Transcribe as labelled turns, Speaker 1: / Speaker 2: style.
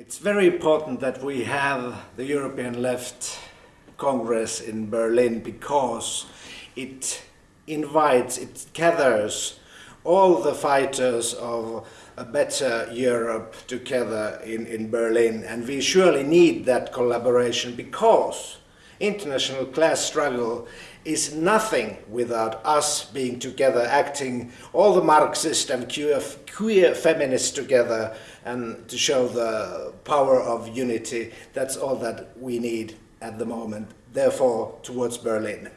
Speaker 1: It's very important that we have the European Left Congress in Berlin because it invites, it gathers all the fighters of a better Europe together in, in Berlin. And we surely need that collaboration because international class struggle is nothing without us being together, acting all the Marxist and queer, queer feminists together and to show the power of unity. That's all that we need at the moment, therefore towards Berlin.